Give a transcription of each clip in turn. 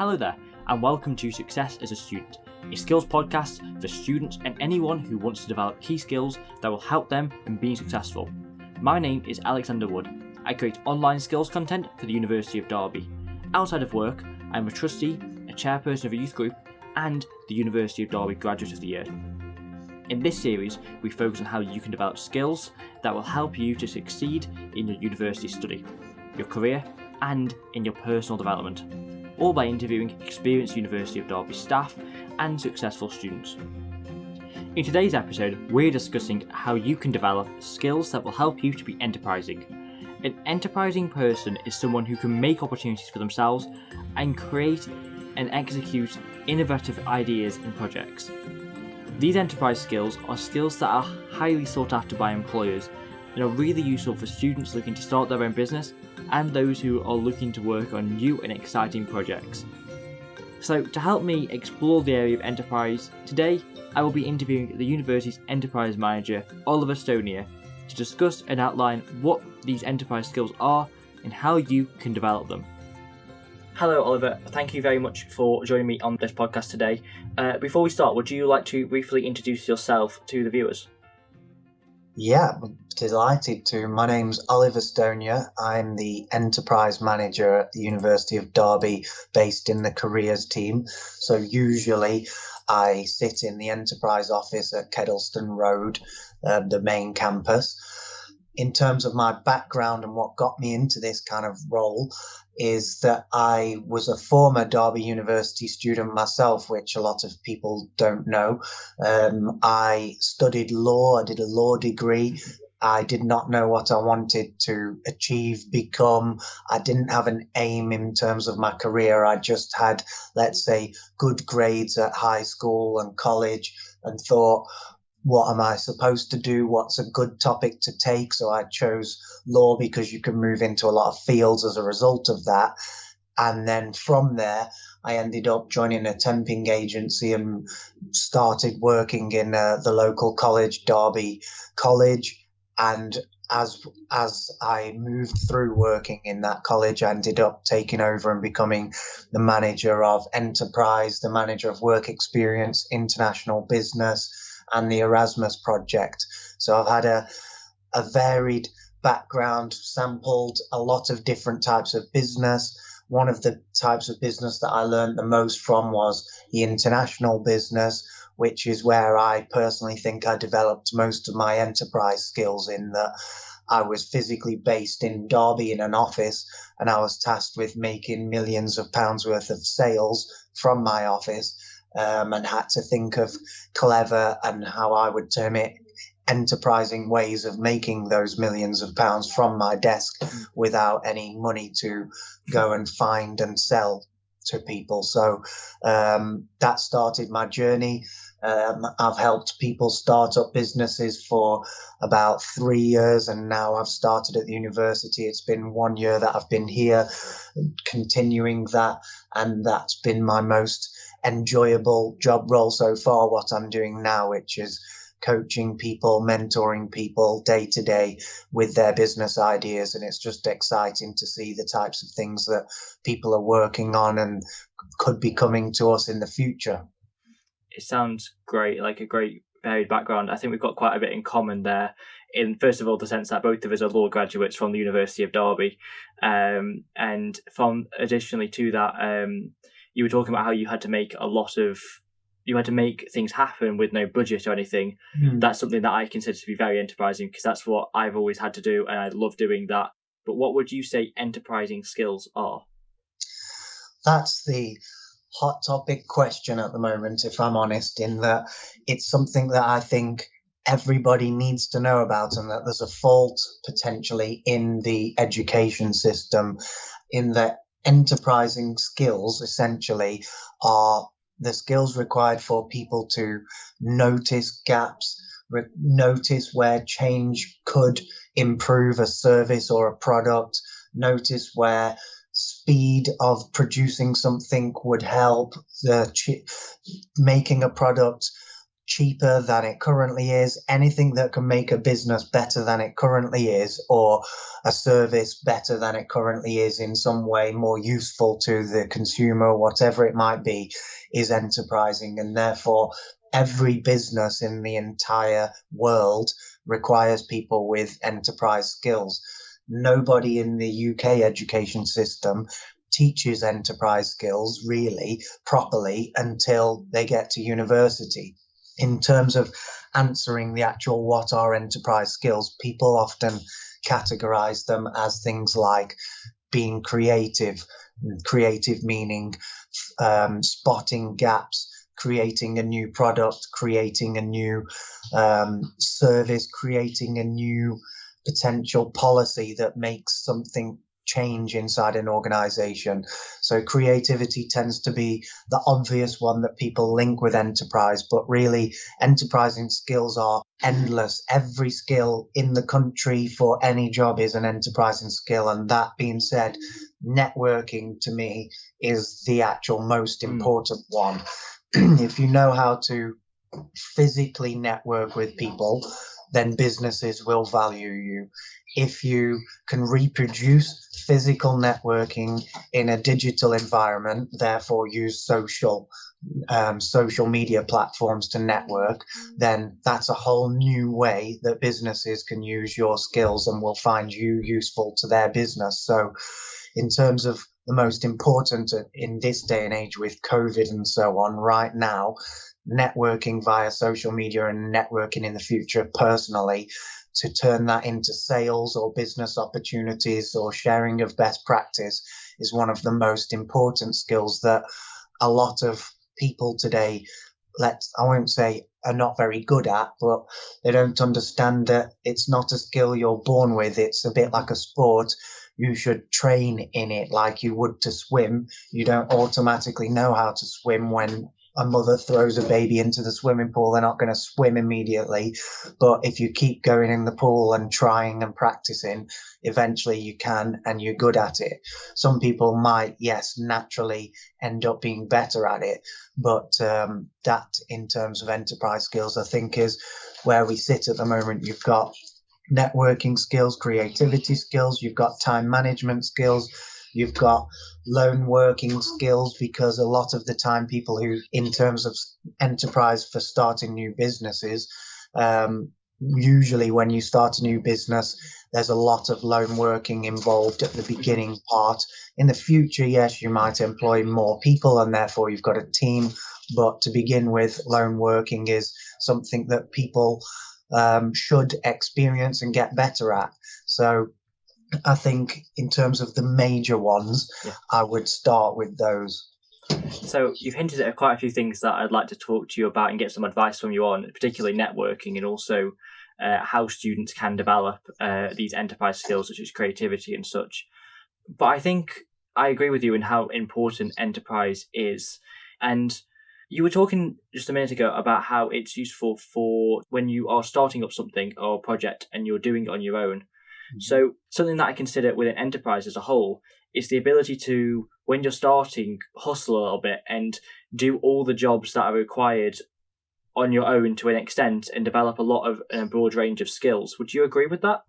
Hello there, and welcome to Success as a Student, a skills podcast for students and anyone who wants to develop key skills that will help them in being successful. My name is Alexander Wood. I create online skills content for the University of Derby. Outside of work, I'm a trustee, a chairperson of a youth group, and the University of Derby Graduate of the Year. In this series, we focus on how you can develop skills that will help you to succeed in your university study, your career, and in your personal development, all by interviewing experienced University of Derby staff and successful students. In today's episode, we're discussing how you can develop skills that will help you to be enterprising. An enterprising person is someone who can make opportunities for themselves and create and execute innovative ideas and projects. These enterprise skills are skills that are highly sought after by employers and are really useful for students looking to start their own business and those who are looking to work on new and exciting projects. So, to help me explore the area of enterprise, today I will be interviewing the university's enterprise manager, Oliver Stonier, to discuss and outline what these enterprise skills are and how you can develop them. Hello, Oliver. Thank you very much for joining me on this podcast today. Uh, before we start, would you like to briefly introduce yourself to the viewers? Yeah, delighted to. My name's Oliver Stonier. I'm the enterprise manager at the University of Derby, based in the careers team. So usually I sit in the enterprise office at Kedleston Road, uh, the main campus. In terms of my background and what got me into this kind of role, is that I was a former Derby University student myself, which a lot of people don't know. Um, I studied law, I did a law degree. I did not know what I wanted to achieve, become. I didn't have an aim in terms of my career. I just had, let's say, good grades at high school and college and thought, what am I supposed to do? What's a good topic to take? So I chose law because you can move into a lot of fields as a result of that. And then from there, I ended up joining a temping agency and started working in uh, the local college, Derby College. And as as I moved through working in that college, I ended up taking over and becoming the manager of enterprise, the manager of work experience, international business, and the Erasmus project. So I've had a, a varied background, sampled a lot of different types of business. One of the types of business that I learned the most from was the international business, which is where I personally think I developed most of my enterprise skills in that I was physically based in Derby in an office and I was tasked with making millions of pounds worth of sales from my office um, and had to think of clever and how I would term it enterprising ways of making those millions of pounds from my desk without any money to go and find and sell to people. So um, that started my journey. Um, I've helped people start up businesses for about three years, and now I've started at the university. It's been one year that I've been here, continuing that, and that's been my most enjoyable job role so far, what I'm doing now, which is coaching people, mentoring people day to day with their business ideas. And it's just exciting to see the types of things that people are working on and could be coming to us in the future. It sounds great, like a great varied background. I think we've got quite a bit in common there. In first of all, the sense that both of us are law graduates from the University of Derby, um, and from additionally to that, um, you were talking about how you had to make a lot of you had to make things happen with no budget or anything. Mm. That's something that I consider to be very enterprising because that's what I've always had to do and I love doing that. But what would you say enterprising skills are? That's the hot topic question at the moment, if I'm honest, in that it's something that I think everybody needs to know about and that there's a fault potentially in the education system in that enterprising skills essentially are the skills required for people to notice gaps, notice where change could improve a service or a product, notice where speed of producing something would help the ch- making a product cheaper than it currently is, anything that can make a business better than it currently is, or a service better than it currently is in some way more useful to the consumer, whatever it might be, is enterprising. And therefore, every business in the entire world requires people with enterprise skills. Nobody in the UK education system teaches enterprise skills really properly until they get to university in terms of answering the actual what are enterprise skills, people often categorize them as things like being creative, creative meaning um, spotting gaps, creating a new product, creating a new um, service, creating a new potential policy that makes something change inside an organization. So creativity tends to be the obvious one that people link with enterprise, but really enterprising skills are endless. Every skill in the country for any job is an enterprising skill. And that being said, networking to me is the actual most hmm. important one. if you know how to physically network with people, then businesses will value you. If you can reproduce physical networking in a digital environment, therefore use social um, social media platforms to network, then that's a whole new way that businesses can use your skills and will find you useful to their business. So, in terms of the most important in this day and age with COVID and so on, right now, networking via social media and networking in the future personally to turn that into sales or business opportunities or sharing of best practice is one of the most important skills that a lot of people today let's I won't say are not very good at, but they don't understand that it's not a skill you're born with. It's a bit like a sport. You should train in it like you would to swim. You don't automatically know how to swim when a mother throws a baby into the swimming pool, they're not going to swim immediately. But if you keep going in the pool and trying and practicing, eventually you can and you're good at it. Some people might, yes, naturally end up being better at it. But um, that, in terms of enterprise skills, I think is where we sit at the moment. You've got networking skills, creativity skills, you've got time management skills You've got lone working skills because a lot of the time, people who, in terms of enterprise for starting new businesses, um, usually when you start a new business, there's a lot of lone working involved at the beginning part. In the future, yes, you might employ more people and therefore you've got a team. But to begin with, lone working is something that people um, should experience and get better at. So I think in terms of the major ones, yeah. I would start with those. So you've hinted at quite a few things that I'd like to talk to you about and get some advice from you on, particularly networking and also uh, how students can develop uh, these enterprise skills such as creativity and such. But I think I agree with you in how important enterprise is. And you were talking just a minute ago about how it's useful for when you are starting up something or a project and you're doing it on your own Mm-hmm. So something that I consider with an enterprise as a whole is the ability to, when you're starting, hustle a little bit and do all the jobs that are required on your own to an extent and develop a lot of a broad range of skills. Would you agree with that?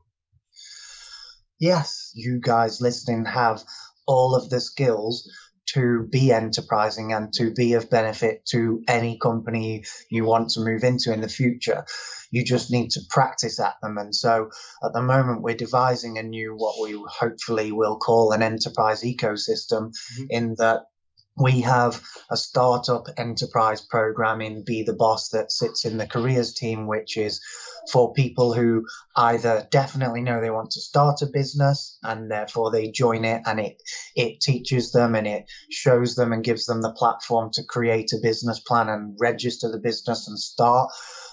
Yes, you guys listening have all of the skills to be enterprising and to be of benefit to any company you want to move into in the future. You just need to practice at them. And so at the moment, we're devising a new, what we hopefully will call an enterprise ecosystem, mm-hmm. in that we have a startup enterprise program in Be the Boss that sits in the careers team, which is for people who either definitely know they want to start a business and therefore they join it and it it teaches them and it shows them and gives them the platform to create a business plan and register the business and start.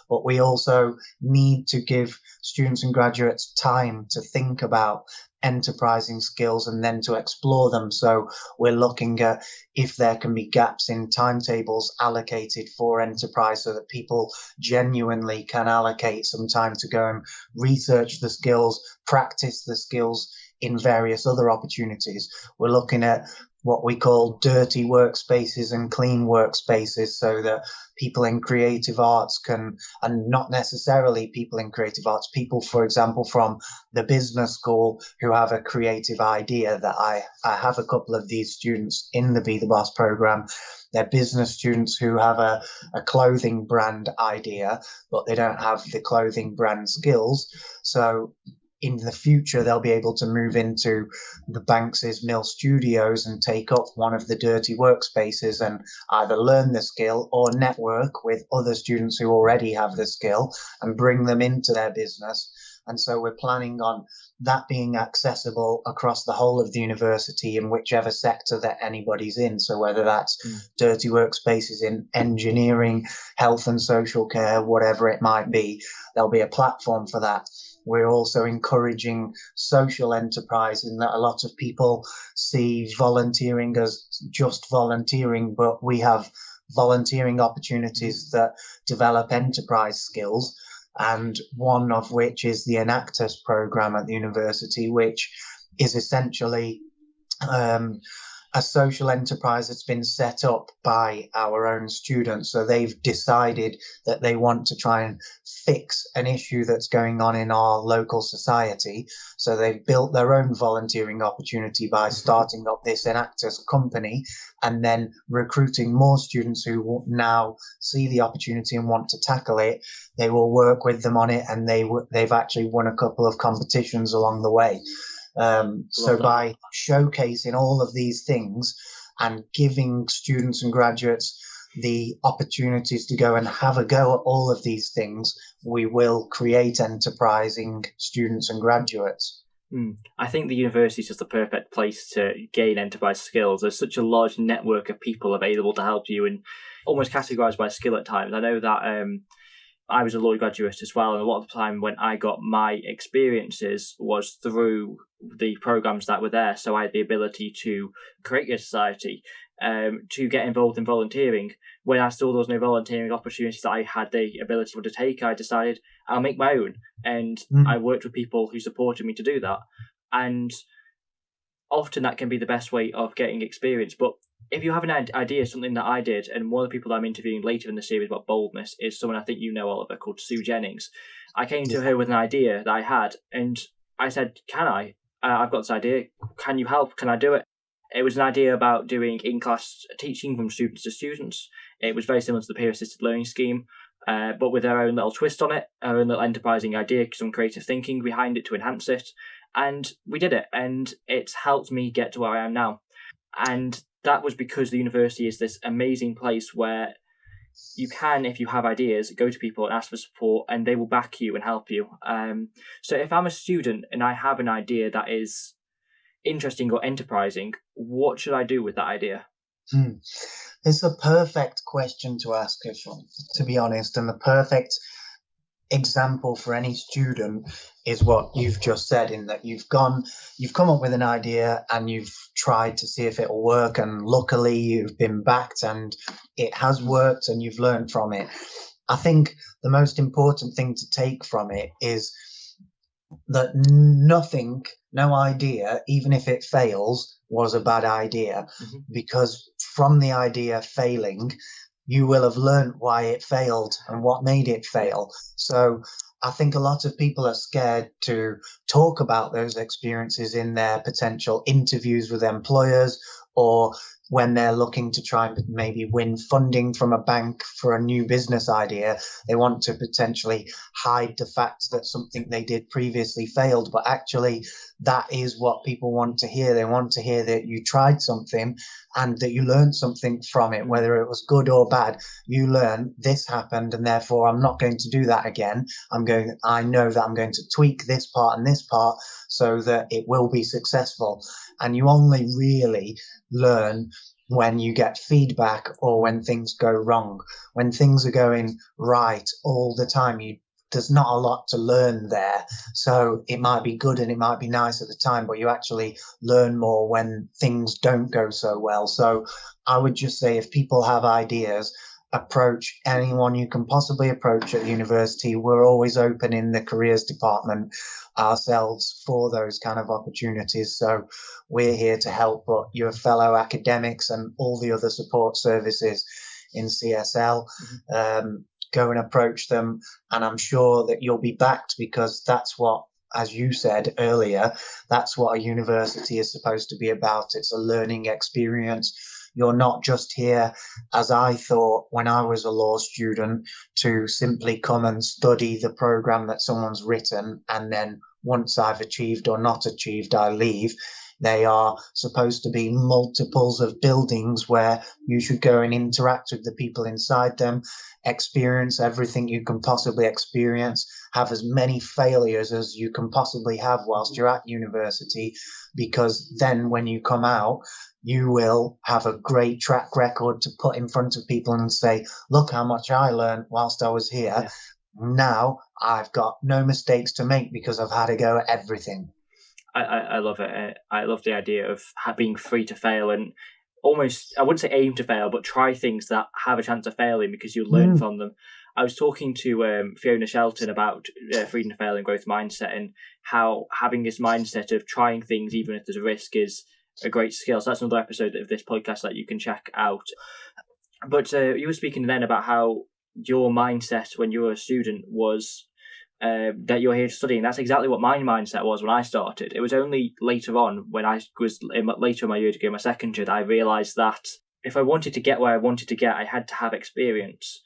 But we also need to give students and graduates time to think about enterprising skills and then to explore them. So we're looking at if there can be gaps in timetables allocated for enterprise so that people genuinely can allocate some time to go and research the skills, practice the skills in various other opportunities. We're looking at what we call dirty workspaces and clean workspaces so that people in creative arts can, and not necessarily people in creative arts, people, for example, from the business school who have a creative idea that I, I have a couple of these students in the Be the Boss program. They're business students who have a, a clothing brand idea, but they don't have the clothing brand skills. So in the future they'll be able to move into the Banks's Mill Studios and take up one of the dirty workspaces and either learn the skill or network with other students who already have the skill and bring them into their business. And so we're planning on that being accessible across the whole of the university in whichever sector that anybody's in. So whether that's mm. dirty workspaces in engineering, health and social care, whatever it might be, there'll be a platform for that we're also encouraging social enterprise in that a lot of people see volunteering as just volunteering, but we have volunteering opportunities that develop enterprise skills. And one of which is the Enactus program at the university, which is essentially um, a social enterprise that's been set up by our own students. So they've decided that they want to try and fix an issue that's going on in our local society. So they've built their own volunteering opportunity by mm-hmm. starting up this Enactus company and then recruiting more students who now see the opportunity and want to tackle it. They will work with them on it and they they've actually won a couple of competitions along the way. Um, so that. by showcasing all of these things and giving students and graduates the opportunities to go and have a go at all of these things, we will create enterprising students and graduates. Mm. I think the university is just the perfect place to gain enterprise skills. There's such a large network of people available to help you and almost categorized by skill at times. I know that um, I was a law graduate as well, and a lot of the time when I got my experiences was through the programs that were there. So I had the ability to create a society, um, to get involved in volunteering. When I saw those no volunteering opportunities that I had the ability to take, I decided I'll make my own, and mm. I worked with people who supported me to do that. And often that can be the best way of getting experience. But if you have an idea, something that I did, and one of the people that I'm interviewing later in the series about boldness is someone I think you know, Oliver, called Sue Jennings. I came to her with an idea that I had, and I said, "Can I? Uh, I've got this idea. Can you help? Can I do it?" It was an idea about doing in-class teaching from students to students. It was very similar to the peer-assisted learning scheme, uh, but with their own little twist on it, our own little enterprising idea, some creative thinking behind it to enhance it. And we did it, and it's helped me get to where I am now. And that was because the university is this amazing place where you can, if you have ideas, go to people and ask for support, and they will back you and help you. Um, so if I'm a student and I have an idea that is interesting or enterprising, what should I do with that idea? Hmm. It's a perfect question to ask, if, to be honest, and the perfect example for any student is what you've just said in that you've gone you've come up with an idea and you've tried to see if it'll work and luckily you've been backed and it has worked and you've learned from it i think the most important thing to take from it is that nothing no idea even if it fails was a bad idea mm-hmm. because from the idea failing you will have learned why it failed and what made it fail. So I think a lot of people are scared to talk about those experiences in their potential interviews with employers or when they're looking to try and maybe win funding from a bank for a new business idea, they want to potentially hide the fact that something they did previously failed. But actually, that is what people want to hear. They want to hear that you tried something and that you learned something from it, whether it was good or bad. You learn this happened, and therefore I'm not going to do that again. I'm going, I know that I'm going to tweak this part and this part so that it will be successful. And you only really learn when you get feedback or when things go wrong. When things are going right all the time, you there's not a lot to learn there. So it might be good and it might be nice at the time, but you actually learn more when things don't go so well. So I would just say if people have ideas, approach anyone you can possibly approach at university. We're always open in the careers department ourselves for those kind of opportunities. So we're here to help but your fellow academics and all the other support services in CSL. Mm-hmm. Um, go and approach them. And I'm sure that you'll be backed because that's what, as you said earlier, that's what a university is supposed to be about. It's a learning experience. You're not just here, as I thought when I was a law student, to simply come and study the program that someone's written and then once I've achieved or not achieved, I leave. They are supposed to be multiples of buildings where you should go and interact with the people inside them, experience everything you can possibly experience, have as many failures as you can possibly have whilst you're at university, because then when you come out, you will have a great track record to put in front of people and say, look how much I learned whilst I was here. Yeah. Now I've got no mistakes to make because I've had a go at everything. I, I, I love it. I love the idea of being free to fail and almost, I wouldn't say aim to fail, but try things that have a chance of failing because you learn mm. from them. I was talking to um, Fiona Shelton about uh, freedom to fail and growth mindset and how having this mindset of trying things even if there's a risk is a great skill. So that's another episode of this podcast that you can check out. But uh, you were speaking then about how your mindset when you were a student was uh, that you're here to study, and That's exactly what my mindset was when I started. It was only later on, when I was in my, later in my year to go my second year, that I realised that if I wanted to get where I wanted to get, I had to have experience.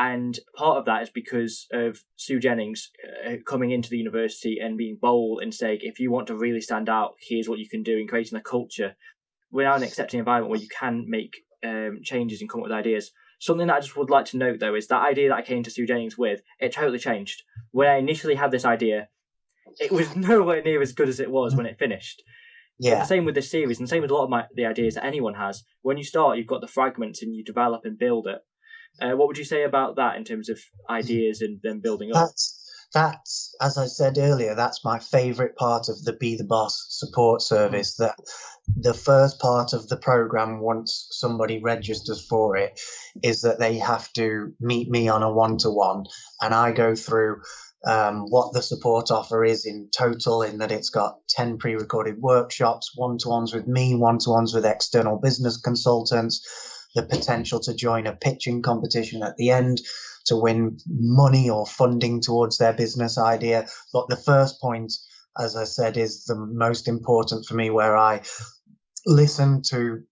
And part of that is because of Sue Jennings uh, coming into the university and being bold and saying, if you want to really stand out, here's what you can do in creating a culture. We're now in an accepting environment where you can make um, changes and come up with ideas. Something that I just would like to note though is that idea that I came to Sue Jennings with, it totally changed. When I initially had this idea, it was nowhere near as good as it was when it finished. Yeah. the same with this series, and the same with a lot of my, the ideas that anyone has. When you start, you've got the fragments and you develop and build it. Uh, what would you say about that in terms of ideas and then building up? That's that's as I said earlier, that's my favourite part of the Be the Boss support service. That the first part of the program, once somebody registers for it, is that they have to meet me on a one to one, and I go through um, what the support offer is in total, in that it's got 10 pre recorded workshops, one to ones with me, one to ones with external business consultants, the potential to join a pitching competition at the end to win money or funding towards their business idea. But the first point, as I said, is the most important for me, where I listen to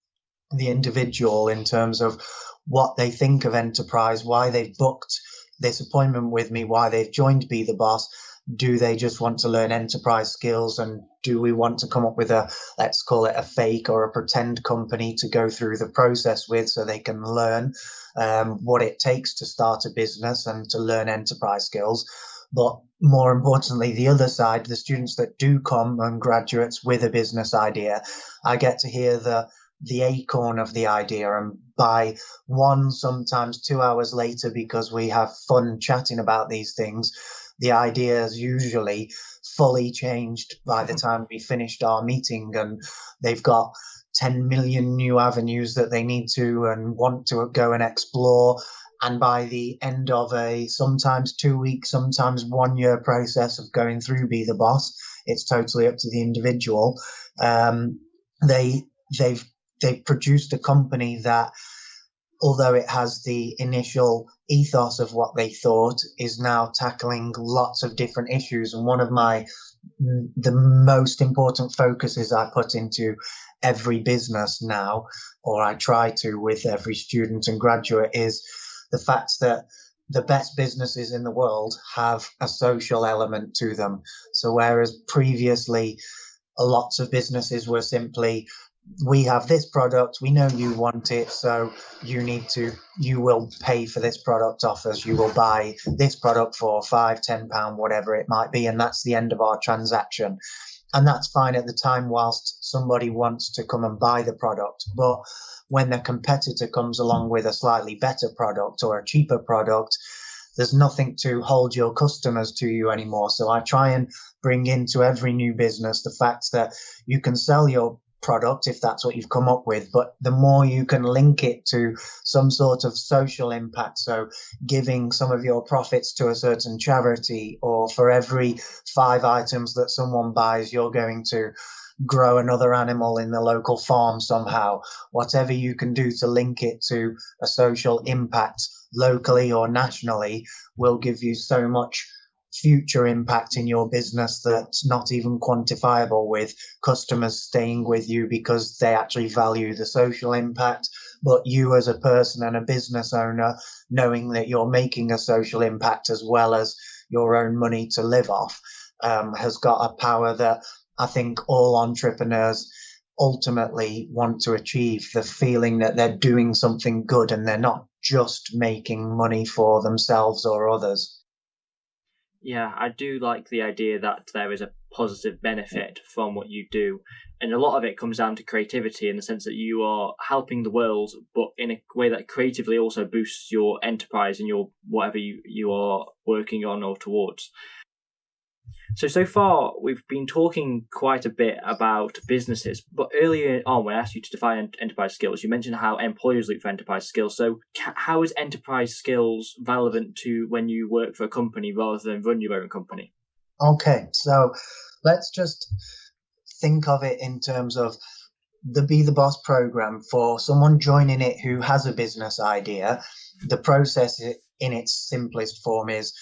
the individual in terms of what they think of enterprise, why they've booked this appointment with me, why they've joined Be the Boss. Do they just want to learn enterprise skills? And do we want to come up with a, let's call it a fake or a pretend company to go through the process with so they can learn um, what it takes to start a business and to learn enterprise skills? But more importantly, the other side, the students that do come and graduates with a business idea, I get to hear the the acorn of the idea and by one sometimes two hours later because we have fun chatting about these things the idea is usually fully changed by the time we finished our meeting and they've got 10 million new avenues that they need to and want to go and explore and by the end of a sometimes two week, sometimes one year process of going through Be the Boss, it's totally up to the individual. Um, they they've they've produced a company that, although it has the initial ethos of what they thought, is now tackling lots of different issues. And one of my the most important focuses I put into every business now, or I try to with every student and graduate, is the fact that the best businesses in the world have a social element to them. So whereas previously lots of businesses were simply we have this product we know you want it so you need to you will pay for this product off us you will buy this product for five ten pound whatever it might be and that's the end of our transaction and that's fine at the time whilst somebody wants to come and buy the product but when the competitor comes along with a slightly better product or a cheaper product, there's nothing to hold your customers to you anymore. So I try and bring into every new business the fact that you can sell your product if that's what you've come up with, but the more you can link it to some sort of social impact. So giving some of your profits to a certain charity, or for every five items that someone buys, you're going to grow another animal in the local farm somehow. Whatever you can do to link it to a social impact locally or nationally will give you so much future impact in your business that's not even quantifiable with customers staying with you because they actually value the social impact. But you as a person and a business owner knowing that you're making a social impact as well as your own money to live off um, has got a power that i think all entrepreneurs ultimately want to achieve the feeling that they're doing something good and they're not just making money for themselves or others yeah, I do like the idea that there is a positive benefit from what you do. And a lot of it comes down to creativity in the sense that you are helping the world, but in a way that creatively also boosts your enterprise and your whatever you, you are working on or towards. So, so far, we've been talking quite a bit about businesses, but earlier on, when I asked you to define enterprise skills, you mentioned how employers look for enterprise skills. So, how is enterprise skills relevant to when you work for a company rather than run your own company? Okay, so let's just think of it in terms of the Be the Boss program for someone joining it who has a business idea. The process in its simplest form is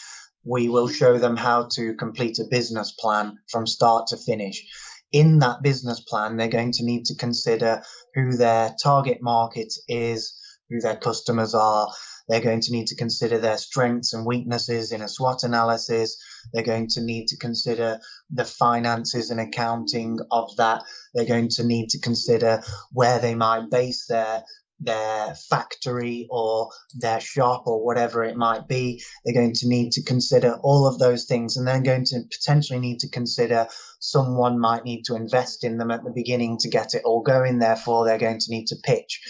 we will show them how to complete a business plan from start to finish. In that business plan, they're going to need to consider who their target market is, who their customers are. They're going to need to consider their strengths and weaknesses in a SWOT analysis. They're going to need to consider the finances and accounting of that. They're going to need to consider where they might base their their factory or their shop or whatever it might be. They're going to need to consider all of those things and then going to potentially need to consider someone might need to invest in them at the beginning to get it all going. Therefore, they're going to need to pitch.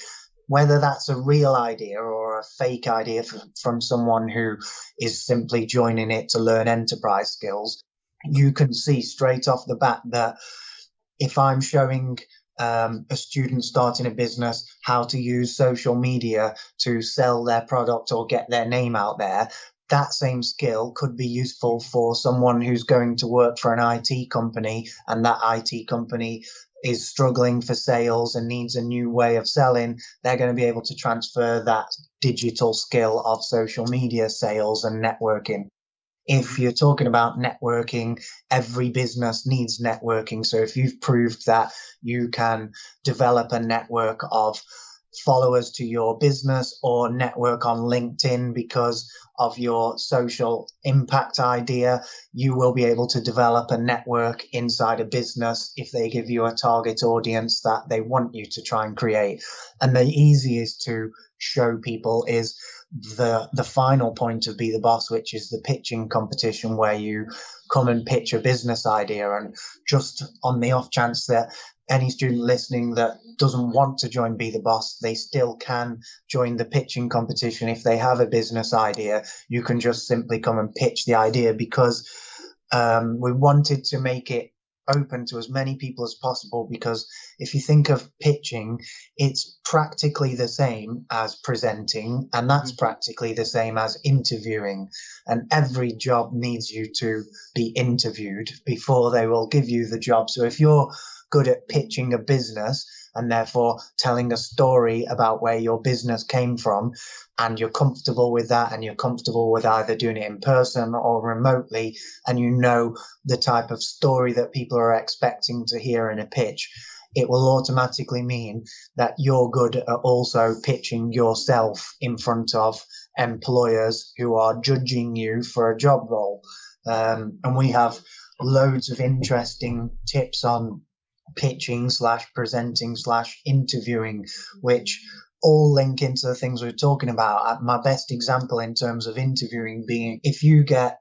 Whether that's a real idea or a fake idea from someone who is simply joining it to learn enterprise skills, you can see straight off the bat that if I'm showing um, a student starting a business how to use social media to sell their product or get their name out there. That same skill could be useful for someone who's going to work for an IT company and that IT company is struggling for sales and needs a new way of selling, they're going to be able to transfer that digital skill of social media sales and networking if you're talking about networking, every business needs networking. So if you've proved that you can develop a network of followers to your business or network on LinkedIn because of your social impact idea, you will be able to develop a network inside a business if they give you a target audience that they want you to try and create. And the easiest to show people is the the final point of Be the Boss, which is the pitching competition where you come and pitch a business idea. And just on the off chance that any student listening that doesn't want to join Be the Boss, they still can join the pitching competition if they have a business idea. You can just simply come and pitch the idea because um, we wanted to make it open to as many people as possible because if you think of pitching, it's practically the same as presenting, and that's mm-hmm. practically the same as interviewing. And every job needs you to be interviewed before they will give you the job. So if you're good at pitching a business and therefore telling a story about where your business came from, and you're comfortable with that and you're comfortable with either doing it in person or remotely and you know the type of story that people are expecting to hear in a pitch it will automatically mean that you're good at also pitching yourself in front of employers who are judging you for a job role. Um, and we have loads of interesting tips on pitching slash presenting slash interviewing which all link into the things we are talking about. Uh, my best example in terms of interviewing being if you get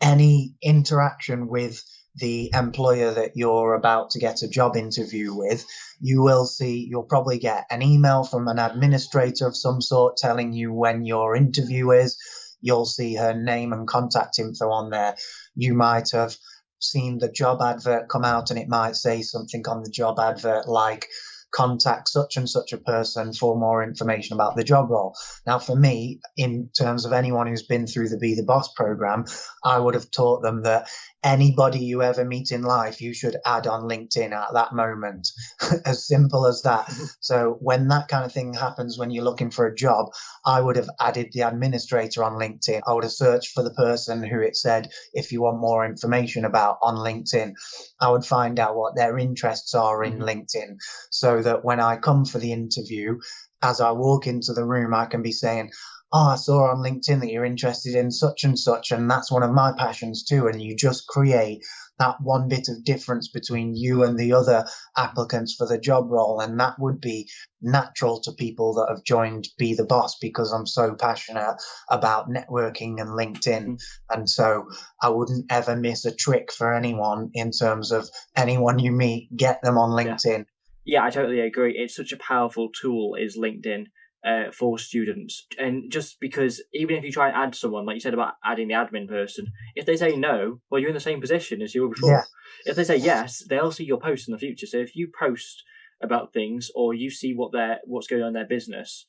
any interaction with the employer that you're about to get a job interview with, you will see, you'll probably get an email from an administrator of some sort telling you when your interview is. You'll see her name and contact info on there. You might have seen the job advert come out and it might say something on the job advert like contact such and such a person for more information about the job role. Now, for me, in terms of anyone who's been through the Be the Boss program, I would have taught them that anybody you ever meet in life, you should add on LinkedIn at that moment. as simple as that. so when that kind of thing happens when you're looking for a job, I would have added the administrator on LinkedIn. I would have searched for the person who it said, if you want more information about on LinkedIn, I would find out what their interests are in mm-hmm. LinkedIn so that when I come for the interview, as I walk into the room, I can be saying, oh, I saw on LinkedIn that you're interested in such and such, and that's one of my passions too. And you just create that one bit of difference between you and the other applicants for the job role. And that would be natural to people that have joined Be the Boss because I'm so passionate about networking and LinkedIn. Mm-hmm. And so I wouldn't ever miss a trick for anyone in terms of anyone you meet, get them on LinkedIn. Yeah, yeah I totally agree. It's such a powerful tool, is LinkedIn uh, for students. And just because even if you try and add someone, like you said about adding the admin person, if they say no, well, you're in the same position as you were before. Yeah. If they say yes, they'll see your post in the future. So if you post about things or you see what their what's going on in their business,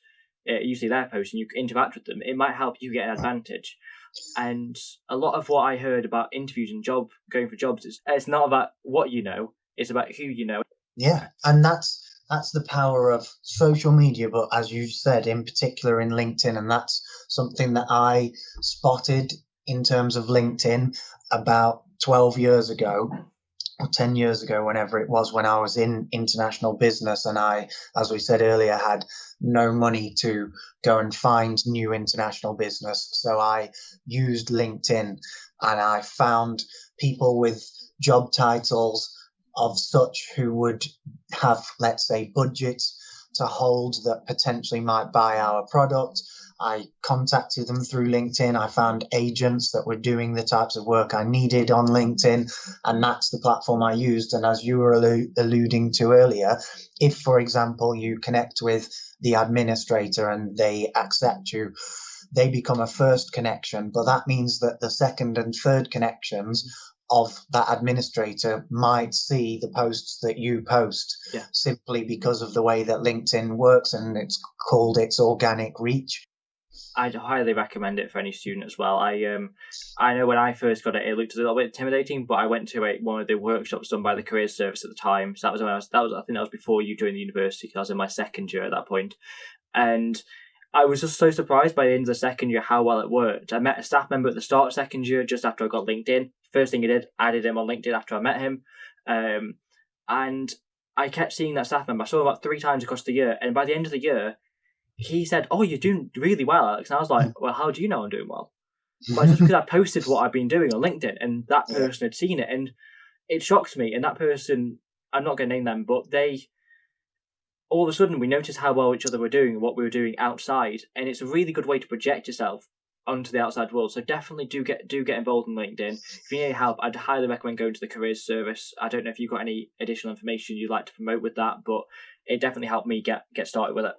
uh, you see their post and you interact with them, it might help you get an advantage. And a lot of what I heard about interviews and job going for jobs is it's not about what you know, it's about who you know. Yeah, and that's that's the power of social media, but as you said, in particular in LinkedIn, and that's something that I spotted in terms of LinkedIn about 12 years ago or 10 years ago, whenever it was, when I was in international business and I, as we said earlier, had no money to go and find new international business. So I used LinkedIn and I found people with job titles of such who would have, let's say, budgets to hold that potentially might buy our product. I contacted them through LinkedIn. I found agents that were doing the types of work I needed on LinkedIn, and that's the platform I used. And as you were allu- alluding to earlier, if, for example, you connect with the administrator and they accept you, they become a first connection, but that means that the second and third connections of that administrator might see the posts that you post yeah. simply because of the way that LinkedIn works and it's called its organic reach. I'd highly recommend it for any student as well. I um, I know when I first got it, it looked a little bit intimidating, but I went to a, one of the workshops done by the careers service at the time. So that was when I was that was I think that was before you joined the university. because I was in my second year at that point, and I was just so surprised by the end of the second year how well it worked. I met a staff member at the start of second year just after I got LinkedIn. First thing he did, added him on LinkedIn after I met him. Um, and I kept seeing that staff member. I saw him about three times across the year. And by the end of the year, he said, Oh, you're doing really well, Alex. And I was like, Well, how do you know I'm doing well? But just because I posted what I've been doing on LinkedIn and that person had seen it. And it shocked me. And that person, I'm not going to name them, but they all of a sudden we noticed how well each other were doing and what we were doing outside, and it's a really good way to project yourself onto the outside world. So definitely do get do get involved in LinkedIn. If you need help, I'd highly recommend going to the careers service. I don't know if you've got any additional information you'd like to promote with that, but it definitely helped me get get started with it.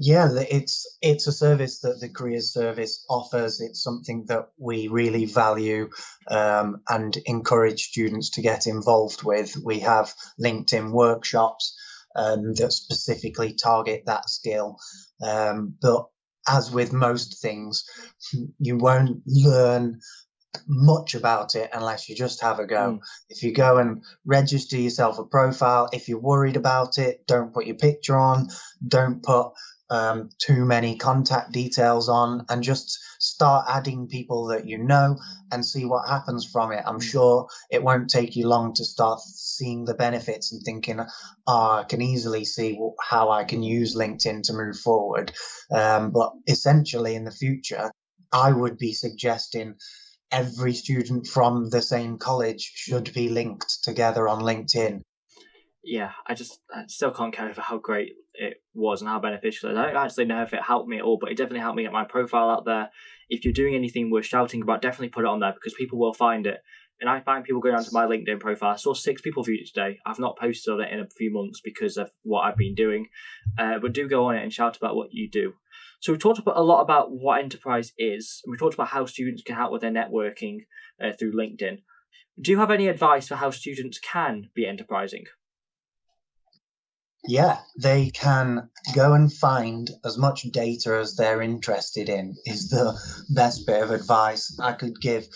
Yeah, it's it's a service that the careers service offers. It's something that we really value um, and encourage students to get involved with. We have LinkedIn workshops um, that specifically target that skill. Um, but as with most things, you won't learn much about it unless you just have a go. Mm. If you go and register yourself a profile, if you're worried about it, don't put your picture on, don't put um, too many contact details on and just start adding people that you know and see what happens from it. I'm mm. sure it won't take you long to start seeing the benefits and thinking, oh, I can easily see how I can use LinkedIn to move forward. Um, but essentially, in the future, I would be suggesting every student from the same college should be linked together on LinkedIn. Yeah, I just I still can't get over how great it was and how beneficial. I don't actually know if it helped me at all, but it definitely helped me get my profile out there. If you're doing anything worth shouting about, definitely put it on there because people will find it. And I find people going onto my LinkedIn profile. I saw six people viewed it today. I've not posted on it in a few months because of what I've been doing. Uh, but do go on it and shout about what you do. So we talked about a lot about what enterprise is, and we talked about how students can help with their networking uh, through LinkedIn. Do you have any advice for how students can be enterprising? Yeah, they can go and find as much data as they're interested in, is the best bit of advice I could give.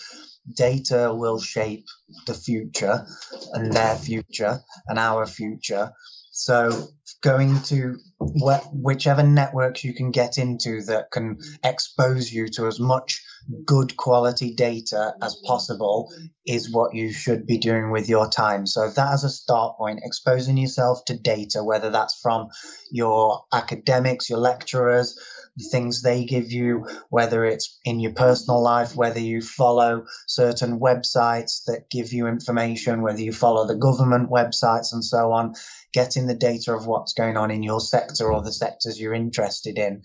Data will shape the future and their future and our future. So, going to wh- whichever networks you can get into that can expose you to as much good quality data as possible is what you should be doing with your time. So, if that as a start point, exposing yourself to data, whether that's from your academics, your lecturers, the things they give you, whether it's in your personal life, whether you follow certain websites that give you information, whether you follow the government websites and so on, getting the data of what's going on in your sector or the sectors you're interested in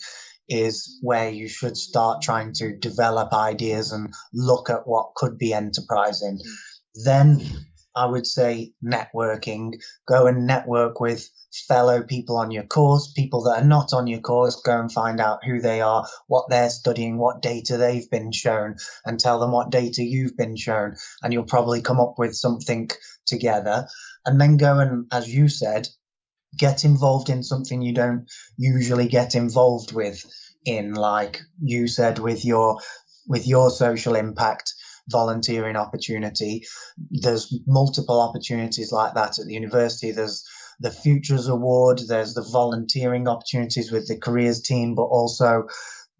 is where you should start trying to develop ideas and look at what could be enterprising. Mm. Then I would say networking. Go and network with fellow people on your course, people that are not on your course, go and find out who they are, what they're studying, what data they've been shown, and tell them what data you've been shown. And you'll probably come up with something together. And then go and, as you said, get involved in something you don't usually get involved with in like you said with your with your social impact volunteering opportunity there's multiple opportunities like that at the university there's the Futures Award, there's the volunteering opportunities with the careers team, but also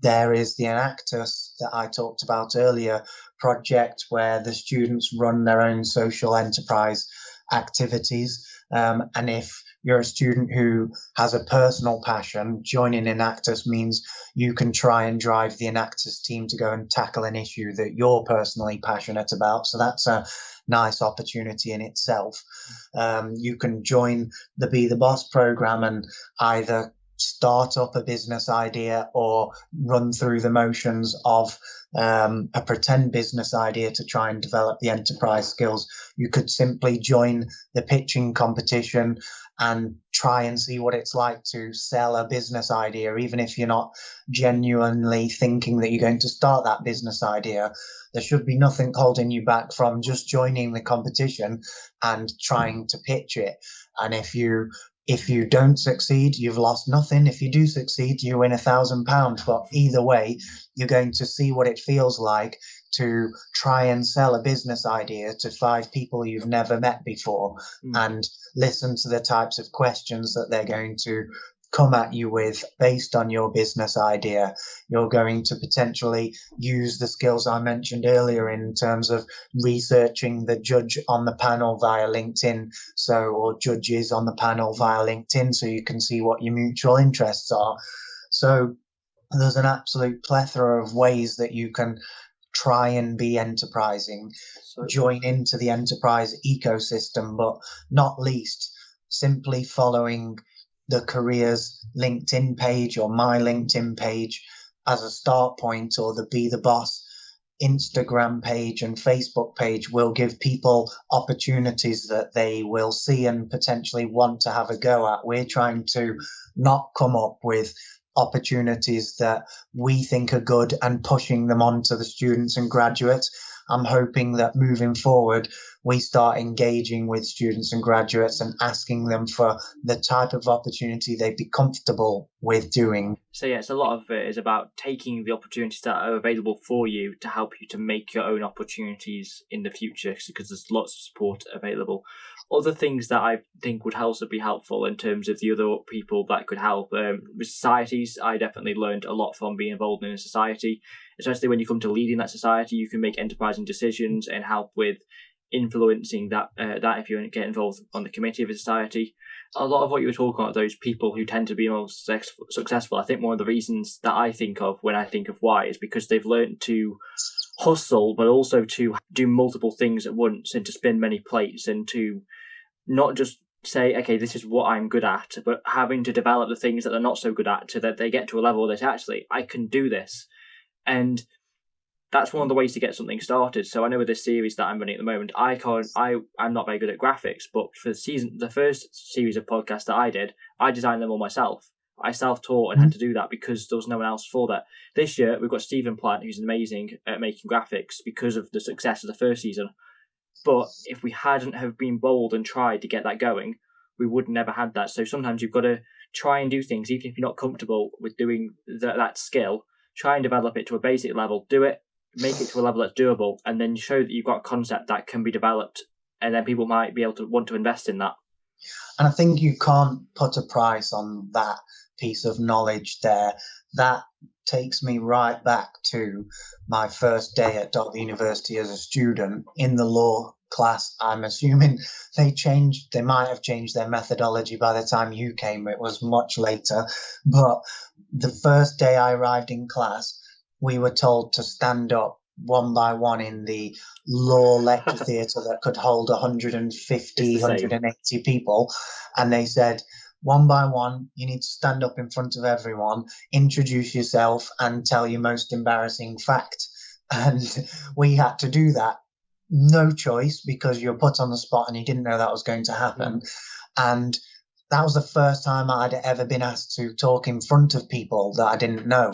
there is the Enactus that I talked about earlier project where the students run their own social enterprise activities. Um, and if you're a student who has a personal passion, joining Enactus means you can try and drive the Enactus team to go and tackle an issue that you're personally passionate about. So that's a nice opportunity in itself. Um, you can join the Be the Boss program and either start up a business idea or run through the motions of um, a pretend business idea to try and develop the enterprise skills. You could simply join the pitching competition and try and see what it's like to sell a business idea, even if you're not genuinely thinking that you're going to start that business idea. There should be nothing holding you back from just joining the competition and trying to pitch it. And if you if you don't succeed, you've lost nothing. If you do succeed, you win a thousand pounds. But either way, you're going to see what it feels like to try and sell a business idea to five people you've never met before mm. and listen to the types of questions that they're going to come at you with based on your business idea. You're going to potentially use the skills I mentioned earlier in terms of researching the judge on the panel via LinkedIn. So, or judges on the panel via LinkedIn so you can see what your mutual interests are. So, there's an absolute plethora of ways that you can try and be enterprising, so, join into the enterprise ecosystem, but not least simply following the careers LinkedIn page or my LinkedIn page as a start point or the Be the Boss Instagram page and Facebook page will give people opportunities that they will see and potentially want to have a go at. We're trying to not come up with opportunities that we think are good and pushing them on to the students and graduates. I'm hoping that moving forward, we start engaging with students and graduates and asking them for the type of opportunity they'd be comfortable with doing. So, yes, a lot of it is about taking the opportunities that are available for you to help you to make your own opportunities in the future because there's lots of support available. Other things that I think would also be helpful in terms of the other people that could help um, with societies, I definitely learned a lot from being involved in a society especially when you come to leading that society, you can make enterprising decisions and help with influencing that uh, that if you get involved on the committee of a society. A lot of what you were talking about, those people who tend to be most successful, I think one of the reasons that I think of when I think of why is because they've learned to hustle, but also to do multiple things at once and to spin many plates and to not just say, okay, this is what I'm good at, but having to develop the things that they're not so good at so that they get to a level that actually I can do this and that's one of the ways to get something started. So I know with this series that I'm running at the moment, I can't, I, I'm not very good at graphics, but for the season, the first series of podcasts that I did, I designed them all myself. I self-taught and had mm-hmm. to do that because there was no one else for that. This year we've got Stephen Plant, who's amazing at making graphics because of the success of the first season. But if we hadn't have been bold and tried to get that going, we would never had that. So sometimes you've got to try and do things, even if you're not comfortable with doing that, that skill. Try and develop it to a basic level. Do it, make it to a level that's doable, and then show that you've got a concept that can be developed, and then people might be able to want to invest in that. And I think you can't put a price on that piece of knowledge there. That takes me right back to my first day at Derby University as a student in the law class. I'm assuming they changed, they might have changed their methodology by the time you came. It was much later. But the first day I arrived in class, we were told to stand up one by one in the law lecture theatre that could hold 150, 180 people. And they said, one by one, you need to stand up in front of everyone, introduce yourself, and tell your most embarrassing fact. And we had to do that. No choice because you're put on the spot and you didn't know that was going to happen. And that was the first time I'd ever been asked to talk in front of people that I didn't know.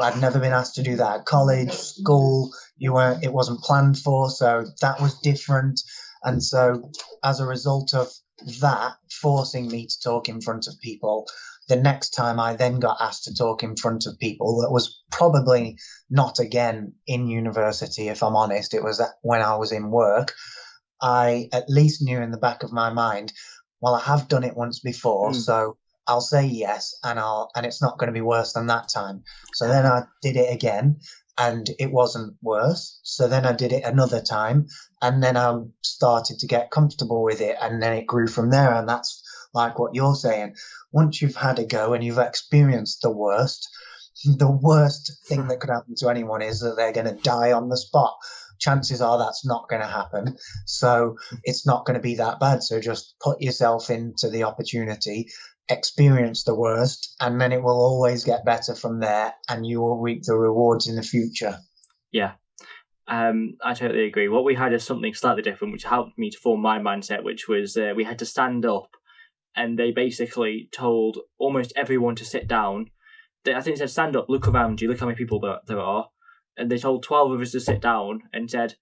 I'd never been asked to do that at college, school. You weren't. It wasn't planned for, so that was different. And so, as a result of that forcing me to talk in front of people. The next time I then got asked to talk in front of people, that was probably not again in university, if I'm honest. It was when I was in work. I at least knew in the back of my mind, well, I have done it once before, mm. so I'll say yes, and I'll and it's not going to be worse than that time. So then I did it again, and it wasn't worse. So then I did it another time and then I started to get comfortable with it and then it grew from there. And that's like what you're saying. Once you've had a go and you've experienced the worst, the worst thing that could happen to anyone is that they're going to die on the spot. Chances are that's not going to happen. So it's not going to be that bad. So just put yourself into the opportunity experience the worst and then it will always get better from there and you will reap the rewards in the future. Yeah. Um, I totally agree. What we had is something slightly different, which helped me to form my mindset, which was uh, we had to stand up and they basically told almost everyone to sit down. They, I think they said, stand up, look around you, look how many people there, there are. And they told 12 of us to sit down and said,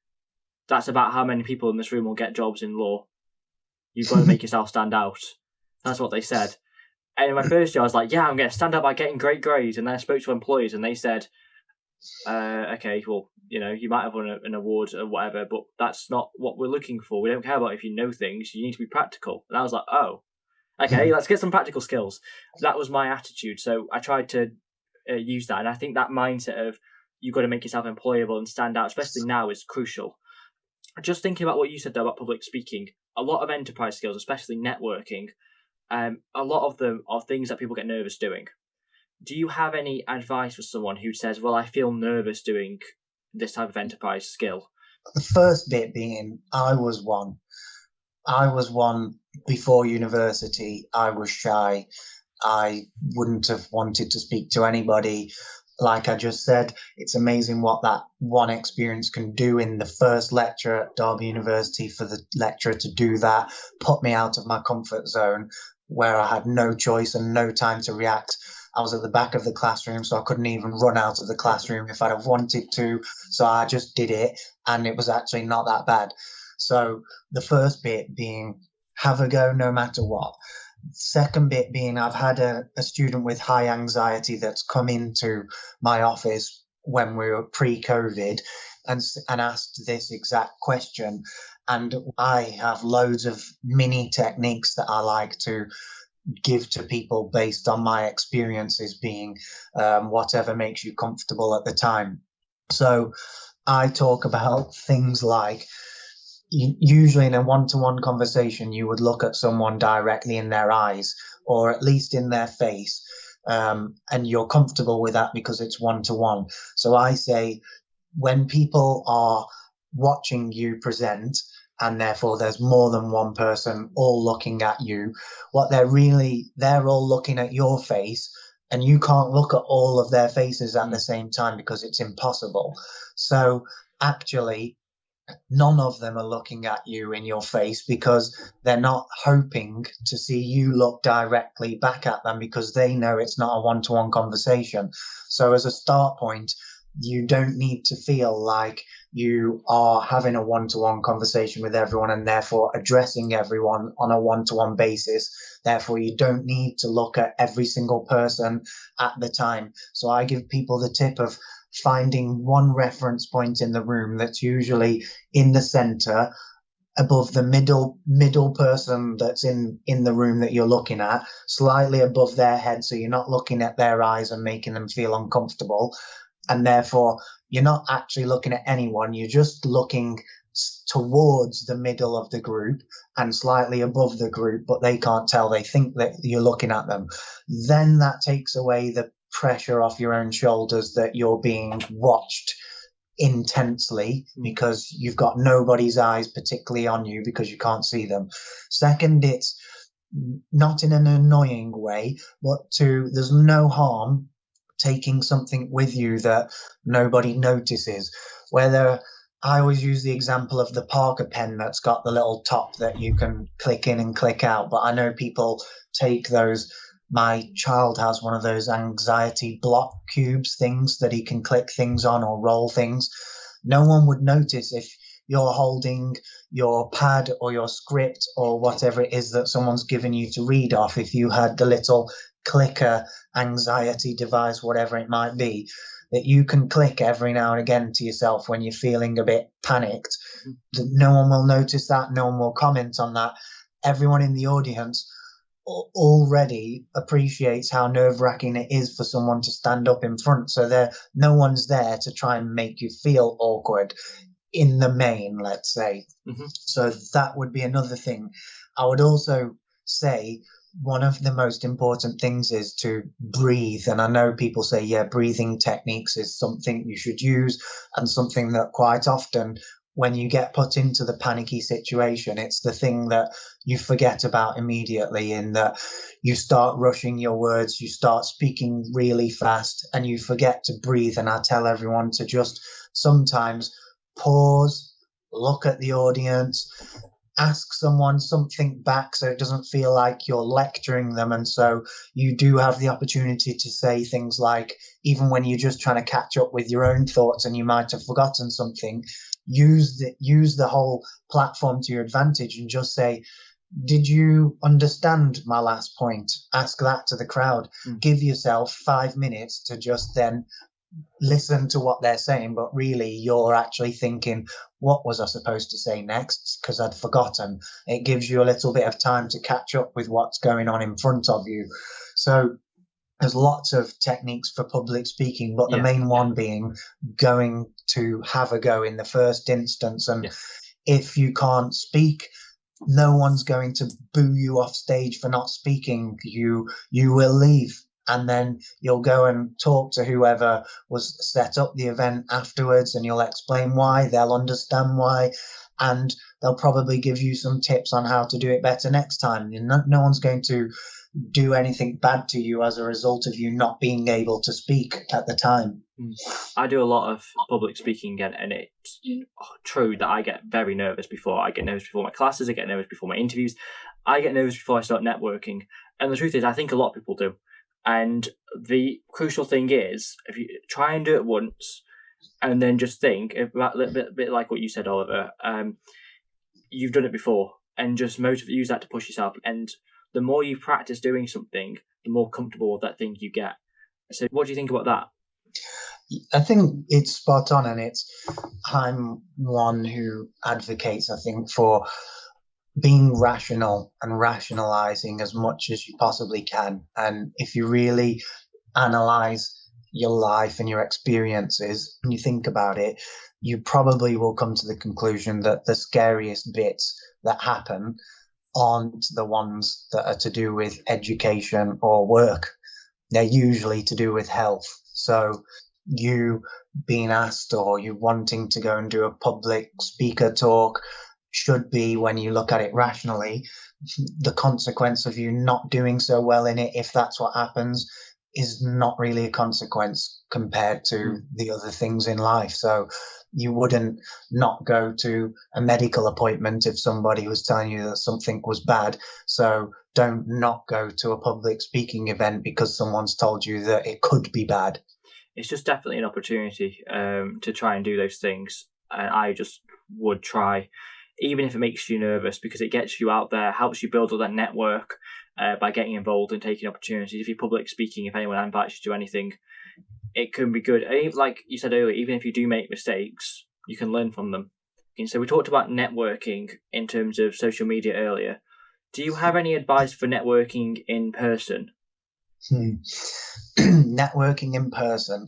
that's about how many people in this room will get jobs in law. You've got to make yourself stand out. That's what they said. And in my first year, I was like, yeah, I'm going to stand up by getting great grades. And then I spoke to employees and they said, uh, okay, well, you know, you might have won an award or whatever, but that's not what we're looking for. We don't care about if you know things. You need to be practical. And I was like, oh, okay, let's get some practical skills. That was my attitude. So I tried to uh, use that. And I think that mindset of you've got to make yourself employable and stand out, especially now, is crucial. Just thinking about what you said there about public speaking, a lot of enterprise skills, especially networking, um, a lot of them are things that people get nervous doing. Do you have any advice for someone who says, "Well, I feel nervous doing this type of enterprise skill"? The first bit being, I was one. I was one before university. I was shy. I wouldn't have wanted to speak to anybody. Like I just said, it's amazing what that one experience can do in the first lecture at Derby University for the lecturer to do that, put me out of my comfort zone, where I had no choice and no time to react. I was at the back of the classroom, so I couldn't even run out of the classroom if I'd have wanted to. So I just did it, and it was actually not that bad. So the first bit being have a go no matter what. Second bit being I've had a, a student with high anxiety that's come into my office when we were pre-COVID and and asked this exact question and I have loads of mini techniques that I like to give to people based on my experiences being um, whatever makes you comfortable at the time. So I talk about things like usually in a one-to-one conversation you would look at someone directly in their eyes or at least in their face um, and you're comfortable with that because it's one-to-one so i say when people are watching you present and therefore there's more than one person all looking at you. What they're really they're all looking at your face and you can't look at all of their faces at the same time because it's impossible. So actually none of them are looking at you in your face because they're not hoping to see you look directly back at them because they know it's not a one-to-one conversation. So as a start point you don't need to feel like you are having a one-to-one conversation with everyone and therefore addressing everyone on a one-to-one basis. Therefore you don't need to look at every single person at the time. So i give people the tip of finding one reference point in the room that's usually in the center above the middle middle person that's in in the room that you're looking at slightly above their head so you're not looking at their eyes and making them feel uncomfortable and therefore you're not actually looking at anyone, you're just looking towards the middle of the group and slightly above the group, but they can't tell. They think that you're looking at them. Then that takes away the pressure off your own shoulders that you're being watched intensely hmm. because you've got nobody's eyes particularly on you because you can't see them. Second, it's not in an annoying way, but to there's no harm taking something with you that nobody notices. Whether I always use the example of the Parker pen that's got the little top that you can click in and click out, but I know people take those. My child has one of those anxiety block cubes things that he can click things on or roll things. No one would notice if you're holding your pad or your script or whatever it is that someone's given you to read off if you had the little clicker anxiety device, whatever it might be, that you can click every now and again to yourself when you're feeling a bit panicked. Mm-hmm. No one will notice that, no one will comment on that. Everyone in the audience already appreciates how nerve wracking it is for someone to stand up in front. So there, no one's there to try and make you feel awkward in the main, let's say. Mm-hmm. So that would be another thing. I would also say one of the most important things is to breathe. And I know people say, yeah, breathing techniques is something you should use and something that quite often when you get put into the panicky situation, it's the thing that you forget about immediately in that you start rushing your words, you start speaking really fast and you forget to breathe. And I tell everyone to just sometimes pause, look at the audience, ask someone something back so it doesn't feel like you're lecturing them. And so you do have the opportunity to say things like, even when you're just trying to catch up with your own thoughts and you might have forgotten something, use the, use the whole platform to your advantage and just say, did you understand my last point? Ask that to the crowd. Mm. Give yourself five minutes to just then listen to what they're saying, but really you're actually thinking, what was I supposed to say next? Because I'd forgotten. It gives you a little bit of time to catch up with what's going on in front of you. So there's lots of techniques for public speaking, but the yeah. main one being going to have a go in the first instance. And yeah. if you can't speak, no one's going to boo you off stage for not speaking. You you will leave and then you'll go and talk to whoever was set up the event afterwards and you'll explain why they'll understand why and they'll probably give you some tips on how to do it better next time. No, no one's going to do anything bad to you as a result of you not being able to speak at the time. Hmm. i do a lot of public speaking and, and it's true that i get very nervous before i get nervous before my classes i get nervous before my interviews i get nervous before i start networking and the truth is i think a lot of people do and the crucial thing is, if you try and do it once, and then just think about a little bit, bit like what you said, Oliver. Um, you've done it before, and just use that to push yourself. And the more you practice doing something, the more comfortable that thing you get. So, what do you think about that? I think it's spot on, and it's I'm one who advocates, I think, for being rational and rationalizing as much as you possibly can. And if you really analyze your life and your experiences and you think about it, you probably will come to the conclusion that the scariest bits that happen aren't the ones that are to do with education or work. They're usually to do with health. So you being asked or you wanting to go and do a public speaker talk should be when you look at it rationally the consequence of you not doing so well in it if that's what happens is not really a consequence compared to mm. the other things in life. So you wouldn't not go to a medical appointment if somebody was telling you that something was bad. So don't not go to a public speaking event because someone's told you that it could be bad. It's just definitely an opportunity um, to try and do those things and I just would try, even if it makes you nervous, because it gets you out there, helps you build up that network uh, by getting involved and taking opportunities. If you're public speaking, if anyone invites you to anything, it can be good. And like you said earlier, even if you do make mistakes, you can learn from them. And so we talked about networking in terms of social media earlier. Do you have any advice for networking in person? Hmm. networking in person.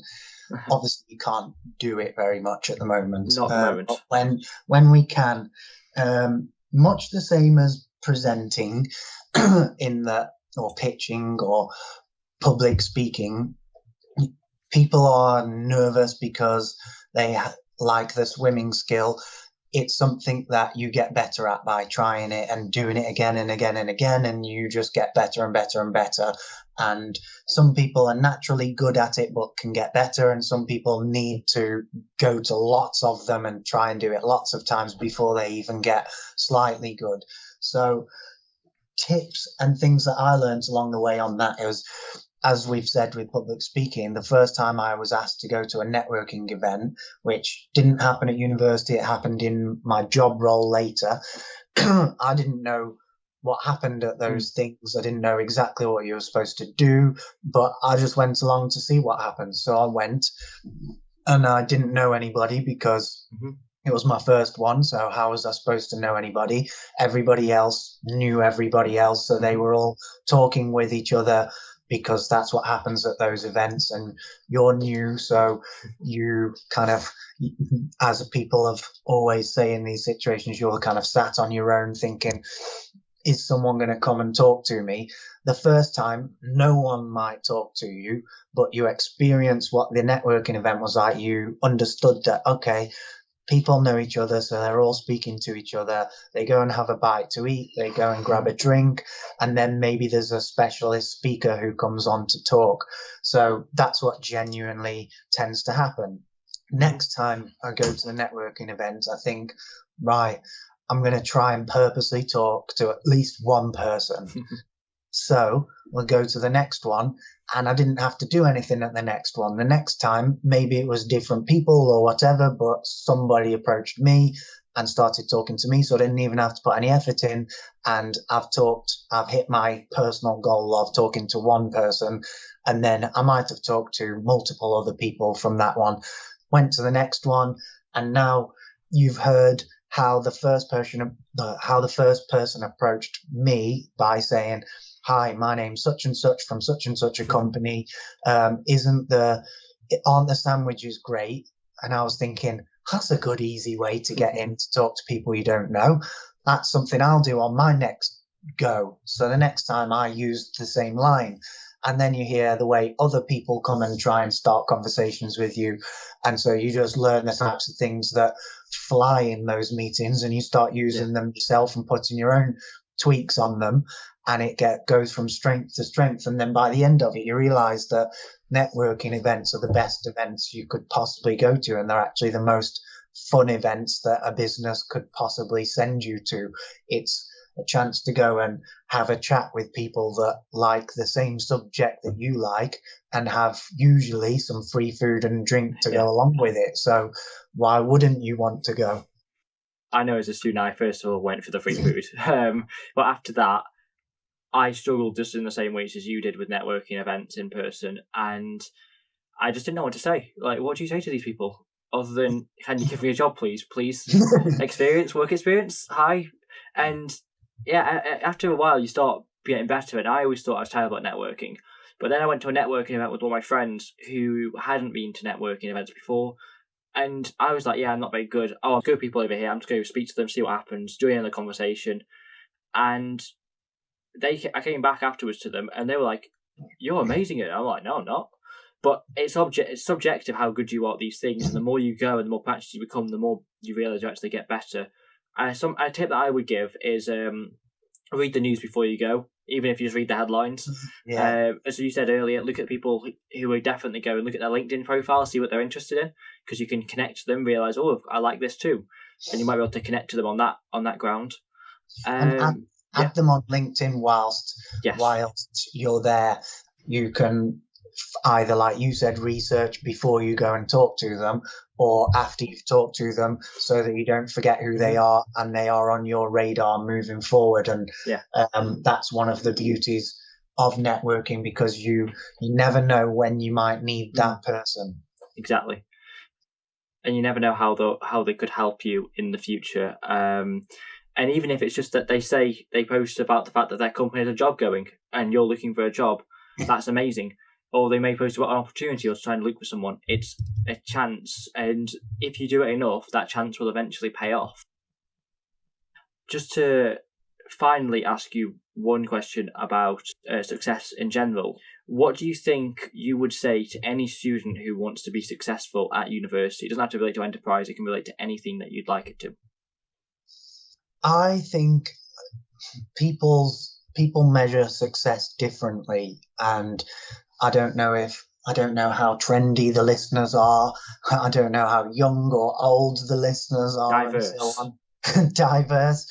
Obviously, you can't do it very much at the moment. Not at the moment. When when we can, um, much the same as presenting in the or pitching or public speaking, people are nervous because they like the swimming skill. It's something that you get better at by trying it and doing it again and again and again and you just get better and better and better and some people are naturally good at it but can get better and some people need to go to lots of them and try and do it lots of times before they even get slightly good so tips and things that i learned along the way on that is as we've said with public speaking, the first time I was asked to go to a networking event, which didn't happen at university, it happened in my job role later. I didn't know what happened at those mm. things. I didn't know exactly what you were supposed to do, but I just went along to see what happened. So I went and I didn't know anybody because mm-hmm. it was my first one. So how was I supposed to know anybody? Everybody else knew everybody else. So they mm-hmm. were all talking with each other because that's what happens at those events and you're new so you kind of as people have always say in these situations you're kind of sat on your own thinking is someone going to come and talk to me the first time no one might talk to you but you experience what the networking event was like you understood that okay people know each other, so they're all speaking to each other. They go and have a bite to eat, they go and grab a drink, and then maybe there's a specialist speaker who comes on to talk. So that's what genuinely tends to happen. Next time I go to the networking event, I think, right, I'm going to try and purposely talk to at least one person. so we'll go to the next one and I didn't have to do anything at the next one. The next time, maybe it was different people or whatever, but somebody approached me and started talking to me. So I didn't even have to put any effort in. And I've talked, I've hit my personal goal of talking to one person. And then I might have talked to multiple other people from that one, went to the next one. And now you've heard how the first person, how the first person approached me by saying, hi, my name's such and such from such and such a company. Um, isn't the, aren't the sandwiches great? And I was thinking, that's a good, easy way to get in to talk to people you don't know. That's something I'll do on my next go. So the next time I use the same line. And then you hear the way other people come and try and start conversations with you. And so you just learn the types of things that fly in those meetings and you start using yeah. them yourself and putting your own tweaks on them and it get, goes from strength to strength. And then by the end of it, you realize that networking events are the best events you could possibly go to. And they're actually the most fun events that a business could possibly send you to. It's a chance to go and have a chat with people that like the same subject that you like and have usually some free food and drink to yeah. go along with it. So why wouldn't you want to go? I know as a student, I first of all went for the free food. Um, but after that, I struggled just in the same ways as you did with networking events in person, and I just didn't know what to say. Like, what do you say to these people other than "Can you give me a job, please? Please, experience, work experience, hi." And yeah, after a while, you start getting better. And I always thought I was terrible at networking, but then I went to a networking event with one of my friends who hadn't been to networking events before. And I was like, yeah, I'm not very good. Oh, I'll go people over here. I'm just going to speak to them, see what happens, join in the conversation. And they I came back afterwards to them and they were like, "You're amazing at it." I'm like, "No, I'm not." But it's object it's subjective how good you are at these things, and the more you go and the more practice you become, the more you realize you actually get better. And some a tip that I would give is um, read the news before you go, even if you just read the headlines. Yeah. Uh, as you said earlier, look at people who are definitely going. Look at their LinkedIn profile, see what they're interested in, because you can connect to them, realize, oh, I like this too, and you might be able to connect to them on that on that ground. Um, add them on LinkedIn whilst yes. whilst you're there. You can either, like you said, research before you go and talk to them, or after you've talked to them, so that you don't forget who they are and they are on your radar moving forward. And Yeah. um, that's one of the beauties of networking because you you never know when you might need that person. exactly and you never know how they how they could help you in the future um and even if it's just that they say they post about the fact that their company has a job going and you're looking for a job that's amazing or they may post about an opportunity or trying to look for someone it's a chance and if you do it enough that chance will eventually pay off just to finally ask you one question about uh, success in general what do you think you would say to any student who wants to be successful at university? It doesn't have to relate to enterprise, it can relate to anything that you'd like it to. I think people's people measure success differently, and I don't know if I don't know how trendy the listeners are. I don't know how young or old the listeners are, Diverse. and so on. Diverse.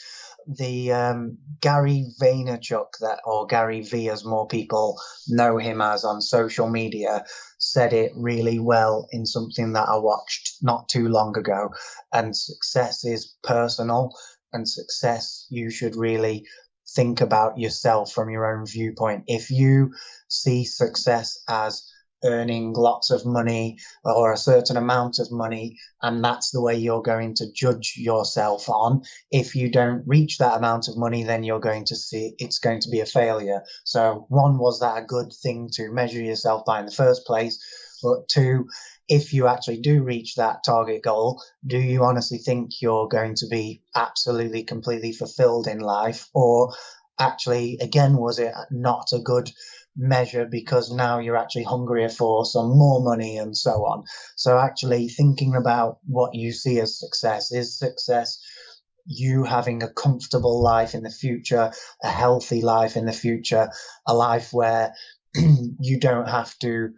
The um, Gary Vaynerchuk, that or Gary V, as more people know him as on social media, said it really well in something that I watched not too long ago. And success is personal and success, you should really think about yourself from your own viewpoint. If you see success as earning lots of money or a certain amount of money, and that's the way you're going to judge yourself on, if you don't reach that amount of money, then you're going to see it's going to be a failure. So, one, was that a good thing to measure yourself by in the first place? But two, if you actually do reach that target goal, do you honestly think you're going to be absolutely completely fulfilled in life? Or actually, again, was it not a good measure because now you're actually hungrier for some more money and so on? So, actually, thinking about what you see as success is success you having a comfortable life in the future, a healthy life in the future, a life where you don't have to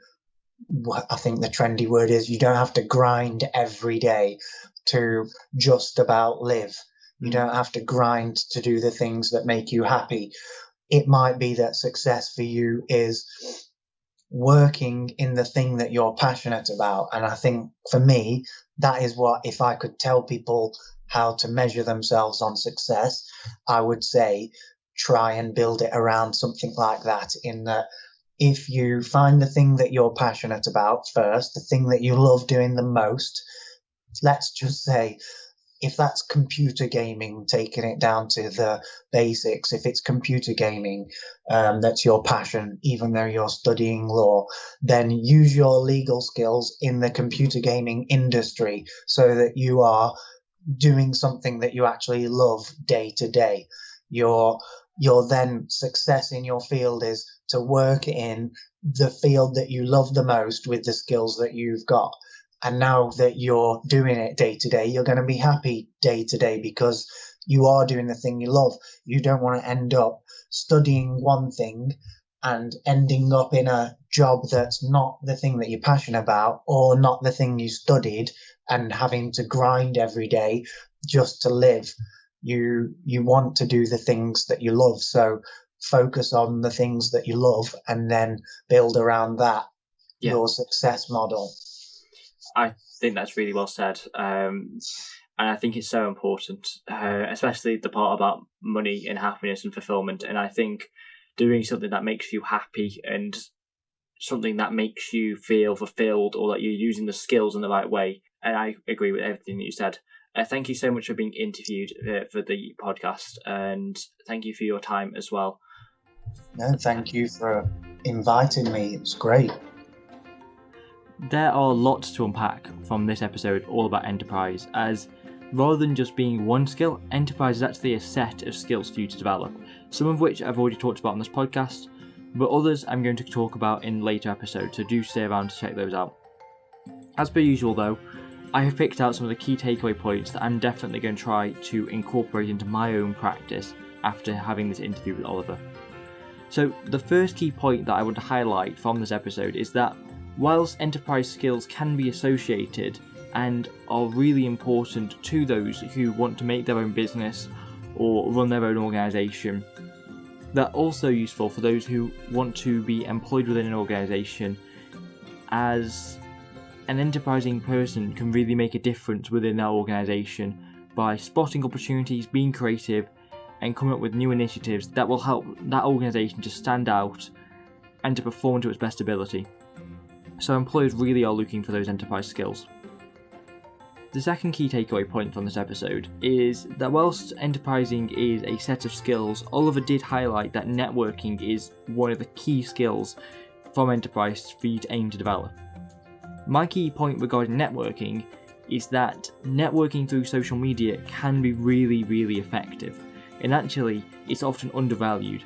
I think the trendy word is you don't have to grind every day to just about live. You mm. don't have to grind to do the things that make you happy. It might be that success for you is working in the thing that you're passionate about. And I think for me, that is what, if I could tell people how to measure themselves on success, I would say try and build it around something like that in that if you find the thing that you're passionate about first, the thing that you love doing the most, let's just say if that's computer gaming, taking it down to the basics, if it's computer gaming, um, that's your passion, even though you're studying law, then use your legal skills in the computer gaming industry so that you are doing something that you actually love day to day. Your your then success in your field is to work in the field that you love the most with the skills that you've got. And now that you're doing it day to day, you're going to be happy day to day because you are doing the thing you love. You don't want to end up studying one thing and ending up in a job that's not the thing that you're passionate about or not the thing you studied and having to grind every day just to live. You you want to do the things that you love. So focus on the things that you love and then build around that Yeah. your success model. I think that's really well said. Um, and I think it's so important, uh, especially the part about money and happiness and fulfillment. And I think doing something that makes you happy and something that makes you feel fulfilled or that you're using the skills in the right way. And I agree with everything that you said. Uh, thank you so much for being interviewed uh, for the podcast, and thank you for your time as well. No, thank you for inviting me. It's great. There are lots to unpack from this episode all about enterprise, as rather than just being one skill, enterprise is actually a set of skills for you to develop, some of which I've already talked about on this podcast, but others I'm going to talk about in later episodes, so do stay around to check those out. As per usual, though, I have picked out some of the key takeaway points that I'm definitely going to try to incorporate into my own practice after having this interview with Oliver. So, the first key point that I want to highlight from this episode is that whilst enterprise skills can be associated and are really important to those who want to make their own business or run their own organisation, they're also useful for those who want to be employed within an organisation as an enterprising person can really make a difference within their organisation by spotting opportunities, being creative, and coming up with new initiatives that will help that organisation to stand out and to perform to its best ability. So, employers really are looking for those enterprise skills. The second key takeaway point from this episode is that whilst enterprising is a set of skills, Oliver did highlight that networking is one of the key skills from enterprise for you to aim to develop. My key point regarding networking is that networking through social media can be really, really effective, and actually, it's often undervalued.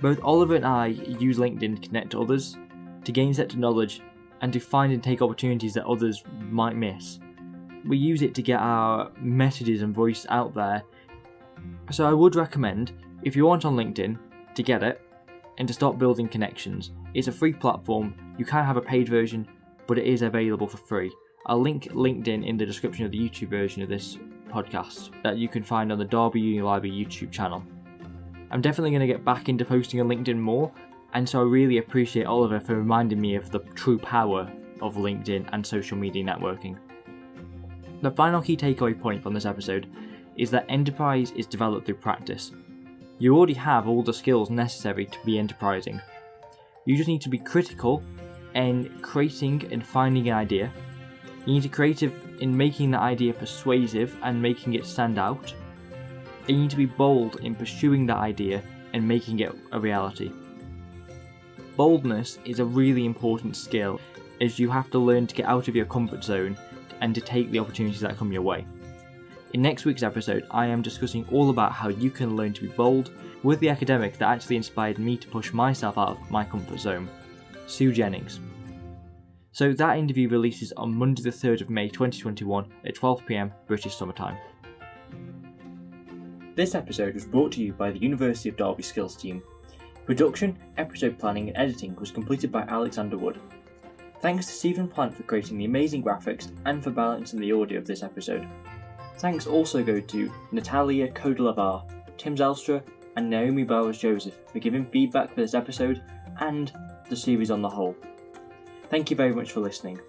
Both Oliver and I use LinkedIn to connect to others, to gain sets of knowledge, and to find and take opportunities that others might miss. We use it to get our messages and voice out there. So I would recommend, if you aren't on LinkedIn, to get it and to start building connections. It's a free platform, you can have a paid version, but it is available for free. I'll link LinkedIn in the description of the YouTube version of this podcast that you can find on the Derby Uni Library YouTube channel. I'm definitely going to get back into posting on LinkedIn more, and so I really appreciate Oliver for reminding me of the true power of LinkedIn and social media networking. The final key takeaway point from this episode is that enterprise is developed through practice. You already have all the skills necessary to be enterprising. You just need to be critical in creating and finding an idea. You need to be creative in making the idea persuasive and making it stand out. And you need to be bold in pursuing that idea and making it a reality. Boldness is a really important skill as you have to learn to get out of your comfort zone and to take the opportunities that come your way. In next week's episode, I am discussing all about how you can learn to be bold with the academic that actually inspired me to push myself out of my comfort zone, Sue Jennings. So that interview releases on Monday the 3rd of May 2021 at 12pm British Summer Time. This episode was brought to you by the University of Derby Skills team. Production, episode planning and editing was completed by Alexander Wood. Thanks to Stephen Plant for creating the amazing graphics and for balancing the audio of this episode. Thanks also go to Natalia Kodelavar, Tim Zelstra, and Naomi Bowers Joseph for giving feedback for this episode and the series on the whole. Thank you very much for listening.